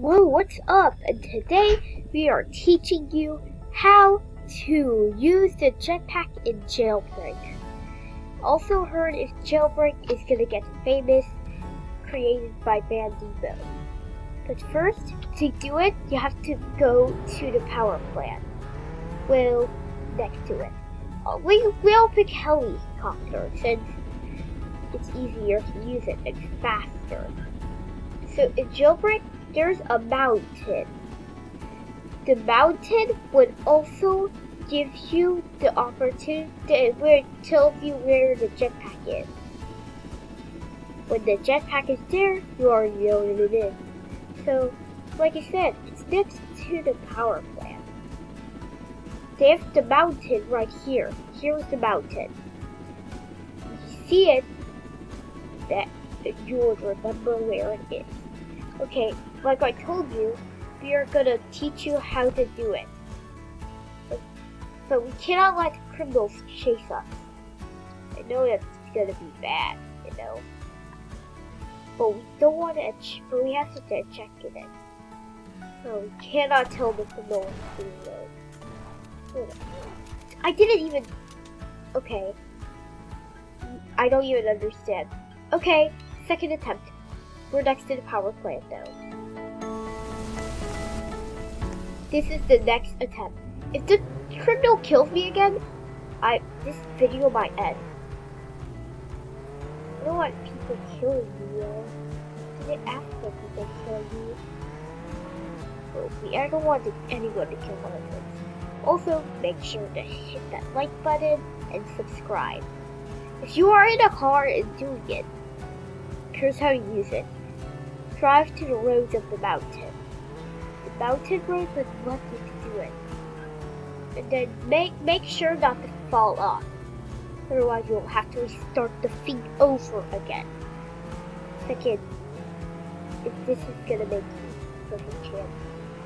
Whoa, what's up? And today we are teaching you how to use the jetpack in Jailbreak. Also heard if Jailbreak is gonna get famous, created by Badimo. But first, to do it, you have to go to the power plant. Well, next to it. Uh, we, we'll pick helicopter since it's easier to use it and faster. So in Jailbreak, there's a mountain. The mountain would also give you the opportunity where tells you where the jetpack is. When the jetpack is there, you already know what it is. So, like I said, it's next to the power plant. There's the mountain right here. Here's the mountain. You see it, that you would remember where it is. Okay, like I told you, we are gonna teach you how to do it. But, we cannot let criminals chase us. I know that's gonna be bad, you know. But we don't want to, but we have to check it in. So we cannot tell the criminals to do I didn't even, okay. I don't even understand. Okay, second attempt. We're next to the power plant though. This is the next attempt. If the criminal kills me again, I this video might end. I don't want people killing me though. Did it ask people killing me? Okay, I don't want anyone to kill one of us. Also, make sure to hit that like button and subscribe. If you are in a car and doing it, here's how you use it. Drive to the roads of the mountain. The mountain road would let you do it. And then make, make sure not to fall off. Otherwise you'll have to restart the feed over again. Second, if this is gonna make you perfect chance.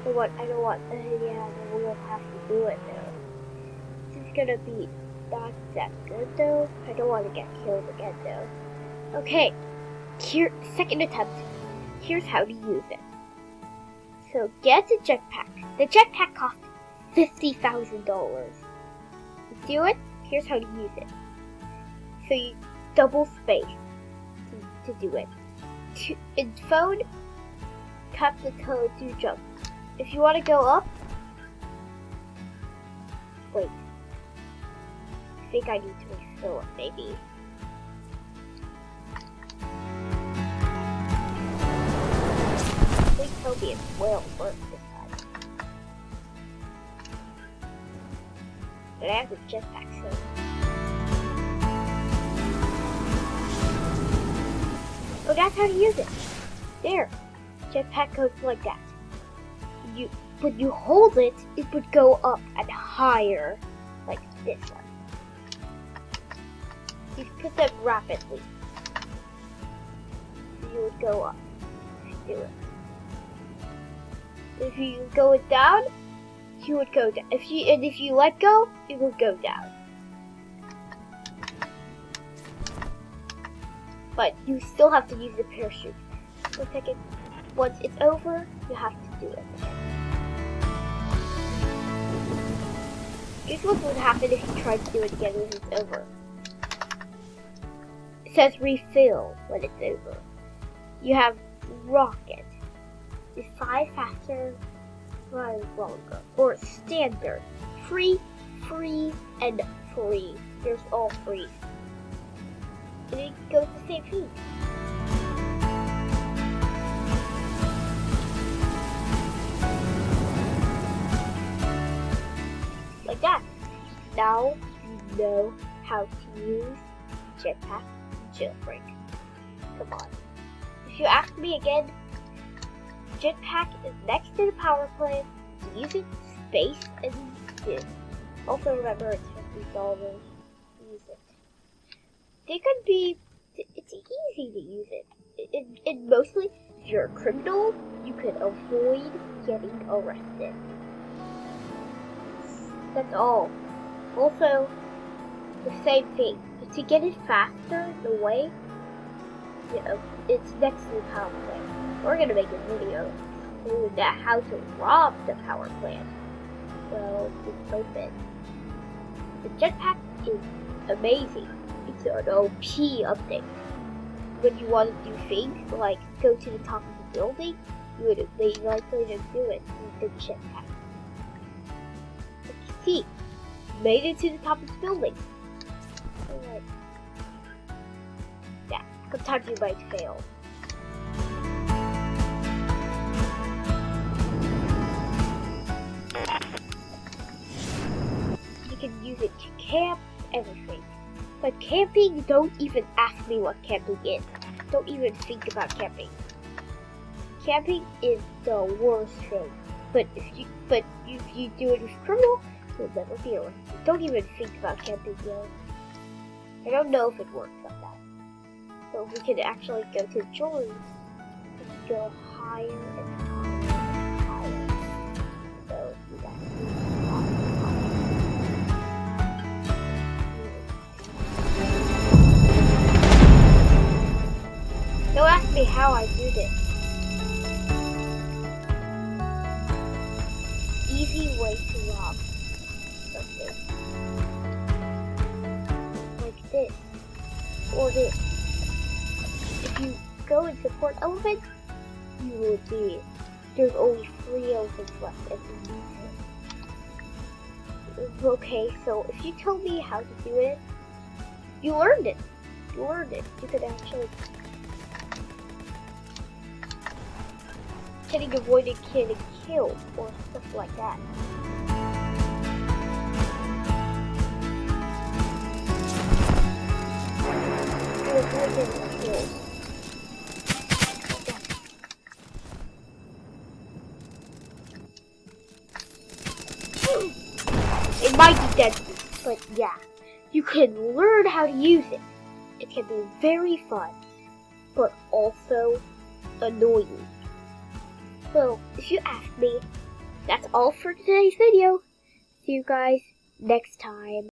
I what I don't want uh, yeah, we'll have to do it now. This is gonna be not that good though. I don't want to get killed again though. Okay, here, second attempt. Here's how to use it. So get a jetpack. The jetpack costs $50,000. To do it, here's how to use it. So you double space to, to do it. To, in phone, tap the code to jump. If you want to go up, wait. I think I need to refill it, maybe. Is well worth this time. But I have the jetpack, so... Oh, that's how to use it! There! Jetpack goes like that. You, when you hold it, it would go up and higher, like this one. You put them rapidly. You would go up. Do it. If you go it down, you would go down. If you and if you let go, it would go down. But you still have to use the parachute. So second, once it's over, you have to do it again. Here's what would happen if you tried to do it again when it's over. It says refill when it's over. You have rocket is five faster, five longer, or standard, free, free, and free. There's all free. And it goes the same feet. Like that. Now you know how to use Jetpack Jailbreak. Come on. If you ask me again, jetpack is next to the power plant. To use it, space and spin. Also remember it's fifty dollars. Use it. They could be. It's easy to use it. And mostly, if you're a criminal, you can avoid getting arrested. That's all. Also, the same thing. To get it faster, the way, know, it's next to the power plant. We're gonna make a video that how to rob the power plant. So it's open. The jetpack is amazing. It's an OP update. When you want to do things like go to the top of the building, you would be likely to do it with the jetpack. See, made it to the top of the building. Alright. You might fail. You can use it to camp, everything. But camping, don't even ask me what camping is. Don't even think about camping. Camping is the worst thing. But if you but if you do it with criminal, you'll never be arrested. Don't even think about camping yo. I don't know if it works like that. So we could actually go to jewelry go higher and higher and higher. Don't ask me how I do this. Easy way to rob something. Like this. Or this. Go in support elephants, you will see there's only three elephants left and. Okay, so if you tell me how to do it, you learned it. You learned it. You could actually getting avoided getting killed or stuff like that. To avoid getting killed. But yeah, you can learn how to use it. It can be very fun, but also annoying. So, if you ask me, that's all for today's video. See you guys next time.